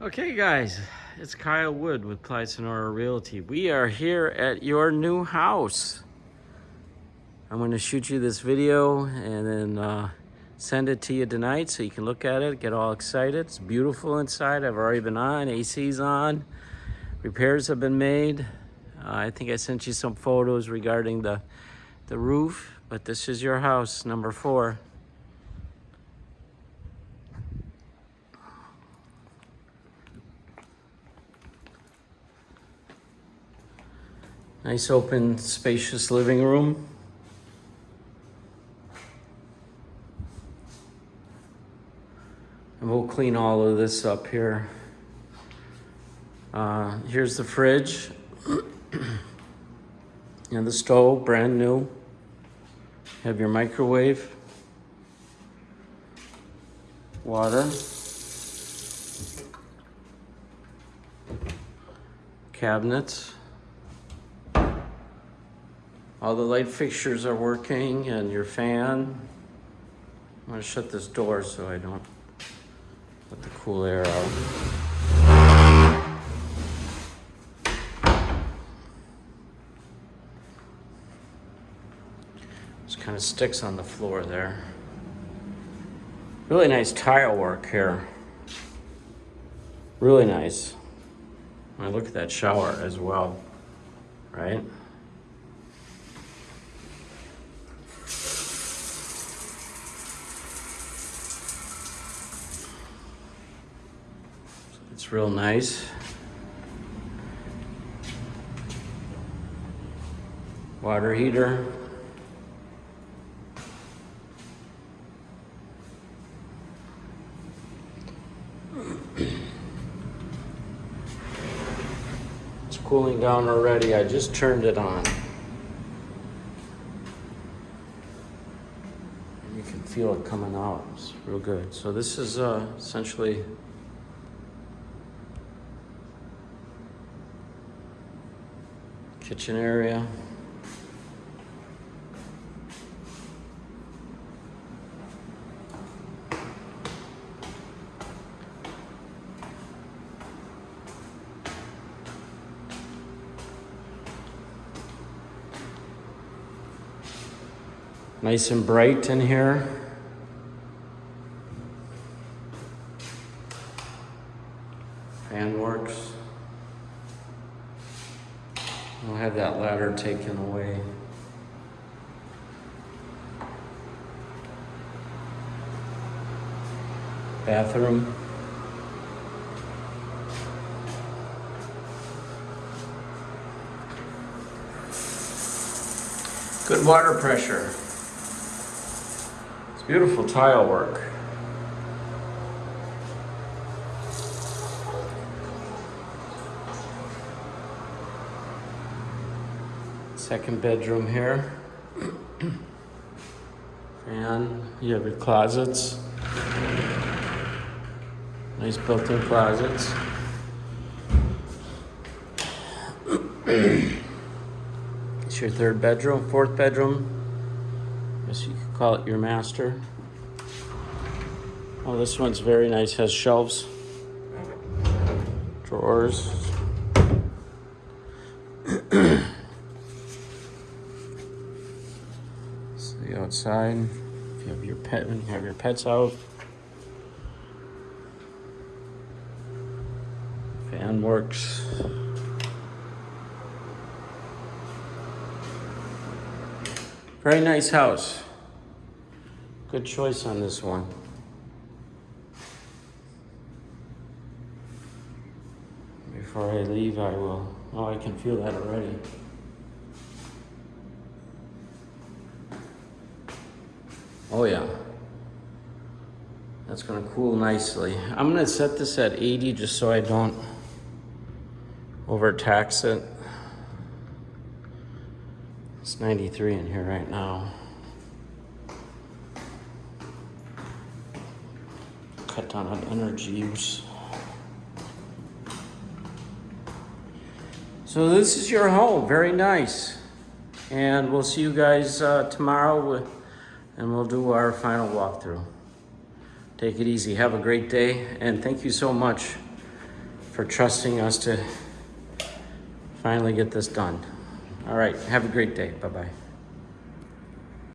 Okay, guys, it's Kyle Wood with Clyde Sonora Realty. We are here at your new house. I'm going to shoot you this video and then uh, send it to you tonight so you can look at it, get all excited. It's beautiful inside. I've already been on, AC's on, repairs have been made. Uh, I think I sent you some photos regarding the, the roof, but this is your house, number four. Nice open spacious living room. And we'll clean all of this up here. Uh, here's the fridge. and the stove, brand new. Have your microwave. Water. Cabinets. All the light fixtures are working and your fan. I'm gonna shut this door so I don't let the cool air out. Just kind of sticks on the floor there. Really nice tile work here. Really nice. I look at that shower as well, right? It's real nice. Water heater. It's cooling down already. I just turned it on. You can feel it coming out. It's real good. So this is uh, essentially kitchen area. Nice and bright in here. Fan works. I'll have that ladder taken away. Bathroom. Good water pressure. It's beautiful tile work. Second bedroom here. and you have your closets. Nice built-in closets. it's your third bedroom, fourth bedroom. I guess you could call it your master. Oh, this one's very nice, has shelves, drawers. Outside. If you have your pet, you have your pets out. Fan works. Very nice house. Good choice on this one. Before I leave, I will. Oh, I can feel that already. Oh yeah. That's gonna cool nicely. I'm gonna set this at 80 just so I don't overtax it. It's 93 in here right now. Cut down on energy use. So this is your home, very nice. And we'll see you guys uh, tomorrow with, and we'll do our final walkthrough. Take it easy, have a great day, and thank you so much for trusting us to finally get this done. All right, have a great day. Bye-bye.